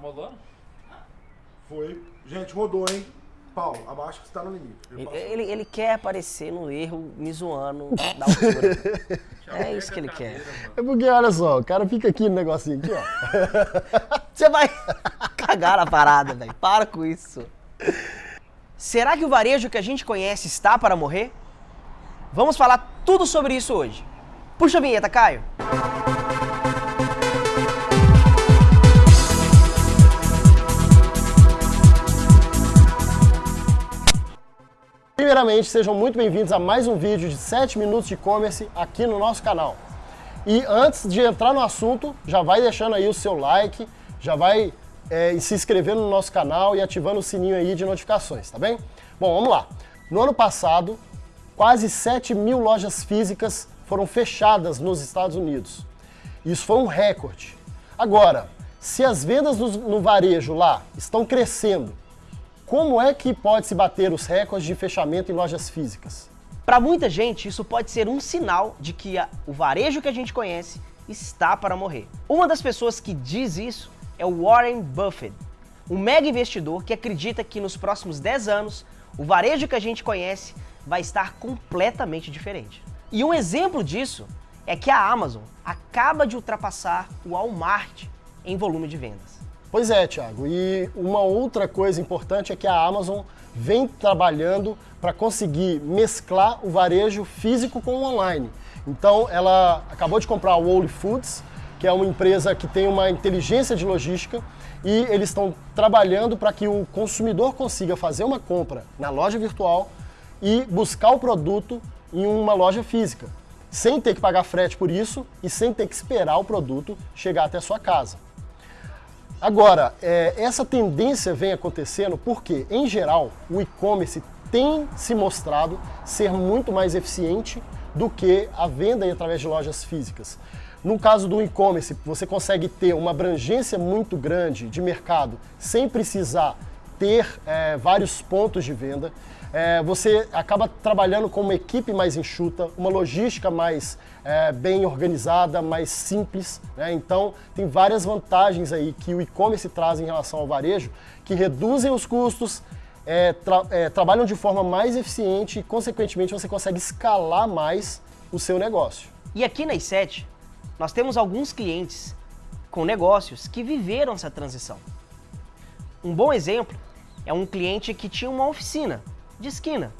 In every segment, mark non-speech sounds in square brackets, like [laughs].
rolando? Foi. Gente, rodou, hein? Paulo, abaixo que você tá no limite. Ele Ele, ele, ele quer aparecer no erro, me zoando [laughs] da altura. é isso que ele quer. É porque, olha só, o cara fica aqui no negocinho aqui, ó. [laughs] Você vai [laughs] cagar na parada, velho. Para com isso. Será que o varejo que a gente conhece está para morrer? Vamos falar tudo sobre isso hoje. Puxa a vinheta, Caio. Primeiramente, sejam muito bem-vindos a mais um vídeo de 7 minutos de e-commerce aqui no nosso canal. E antes de entrar no assunto, já vai deixando aí o seu like, já vai é, se inscrevendo no nosso canal e ativando o sininho aí de notificações, tá bem? Bom, vamos lá. No ano passado, quase 7 mil lojas físicas foram fechadas nos Estados Unidos. Isso foi um recorde. Agora, se as vendas no, no varejo lá estão crescendo, como é que pode se bater os recordes de fechamento em lojas físicas? Para muita gente, isso pode ser um sinal de que a- o varejo que a gente conhece está para morrer. Uma das pessoas que diz isso é o Warren Buffett, um mega investidor que acredita que nos próximos 10 anos o varejo que a gente conhece vai estar completamente diferente. E um exemplo disso é que a Amazon acaba de ultrapassar o Walmart em volume de vendas. Pois é, Thiago. E uma outra coisa importante é que a Amazon vem trabalhando para conseguir mesclar o varejo físico com o online. Então, ela acabou de comprar a Whole Foods, que é uma empresa que tem uma inteligência de logística, e eles estão trabalhando para que o consumidor consiga fazer uma compra na loja virtual e buscar o produto em uma loja física, sem ter que pagar frete por isso e sem ter que esperar o produto chegar até a sua casa. Agora, é, essa tendência vem acontecendo porque, em geral, o e-commerce tem se mostrado ser muito mais eficiente do que a venda através de lojas físicas. No caso do e-commerce, você consegue ter uma abrangência muito grande de mercado sem precisar ter é, vários pontos de venda. É, você acaba trabalhando com uma equipe mais enxuta, uma logística mais é, bem organizada, mais simples. né? Então, tem várias vantagens aí que o e-commerce traz em relação ao varejo, que reduzem os custos, é, tra- é, trabalham de forma mais eficiente e, consequentemente, você consegue escalar mais o seu negócio. E aqui na i7, nós temos alguns clientes com negócios que viveram essa transição. Um bom exemplo é um cliente que tinha uma oficina de esquina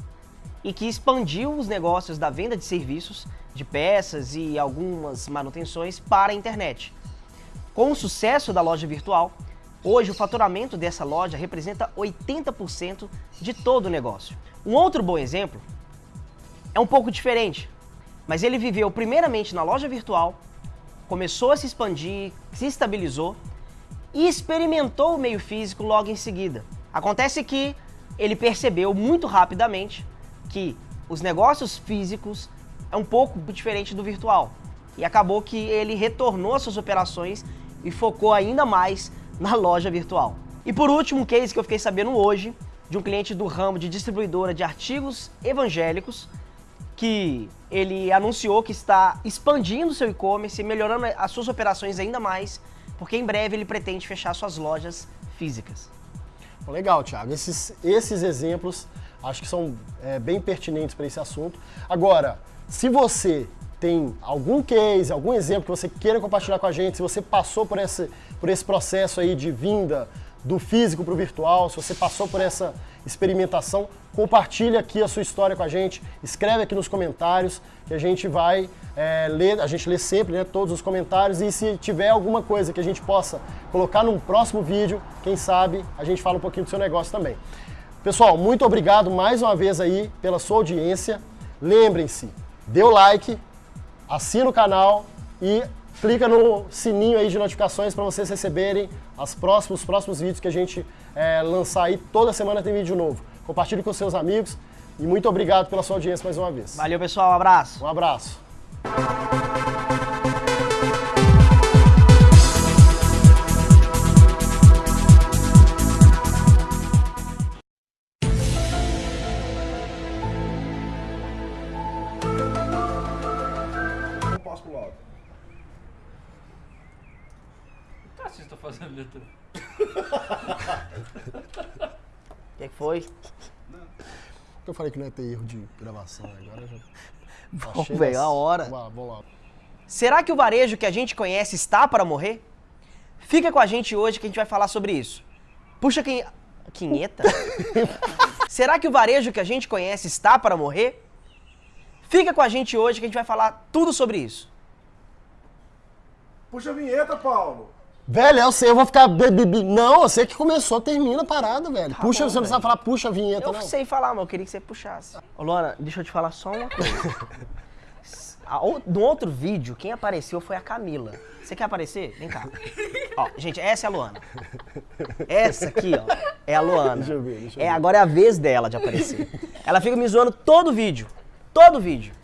e que expandiu os negócios da venda de serviços, de peças e algumas manutenções para a internet. Com o sucesso da loja virtual, hoje o faturamento dessa loja representa 80% de todo o negócio. Um outro bom exemplo é um pouco diferente, mas ele viveu primeiramente na loja virtual, começou a se expandir, se estabilizou e experimentou o meio físico logo em seguida. Acontece que ele percebeu muito rapidamente que os negócios físicos é um pouco diferente do virtual e acabou que ele retornou às suas operações e focou ainda mais na loja virtual. E por último, um case que eu fiquei sabendo hoje de um cliente do ramo de distribuidora de artigos evangélicos que ele anunciou que está expandindo seu e-commerce e melhorando as suas operações ainda mais, porque em breve ele pretende fechar suas lojas físicas. Legal, Thiago. Esses, esses exemplos acho que são é, bem pertinentes para esse assunto. Agora, se você tem algum case, algum exemplo que você queira compartilhar com a gente, se você passou por esse, por esse processo aí de vinda do físico para o virtual, se você passou por essa experimentação, compartilha aqui a sua história com a gente, escreve aqui nos comentários que a gente vai é, ler, a gente lê sempre né, todos os comentários e se tiver alguma coisa que a gente possa colocar num próximo vídeo, quem sabe a gente fala um pouquinho do seu negócio também. Pessoal, muito obrigado mais uma vez aí pela sua audiência. Lembrem-se, dê o like, assina o canal e clica no sininho aí de notificações para vocês receberem as próximos, os próximos vídeos que a gente é, lançar aí. Toda semana tem vídeo novo. Compartilhe com seus amigos e muito obrigado pela sua audiência mais uma vez. Valeu, pessoal. Um abraço. Um abraço. Fazendo letra? [laughs] O que que foi? Eu falei que não ia ter erro de gravação, agora já. [laughs] Vamos, achei velho, a hora. Vamos lá, vamos lá. Será que o varejo que a gente conhece está para morrer? Fica com a gente hoje que a gente vai falar sobre isso. Puxa quem. Quinheta? [laughs] Será que o varejo que a gente conhece está para morrer? Fica com a gente hoje que a gente vai falar tudo sobre isso. Puxa a vinheta, Paulo. Velho, eu sei, eu vou ficar. Não, eu sei que começou, termina a parada, velho. Tá puxa, bom, você não velho. sabe falar puxa a vinheta, Eu não. sei falar, mas eu queria que você puxasse. Ô, Luana, deixa eu te falar só uma coisa. [laughs] A No outro vídeo, quem apareceu foi a Camila. Você quer aparecer? Vem cá. Ó, gente, essa é a Luana. Essa aqui, ó, é a Luana. Deixa eu ver, deixa eu é, ver. agora é a vez dela de aparecer. Ela fica me zoando todo vídeo. Todo vídeo.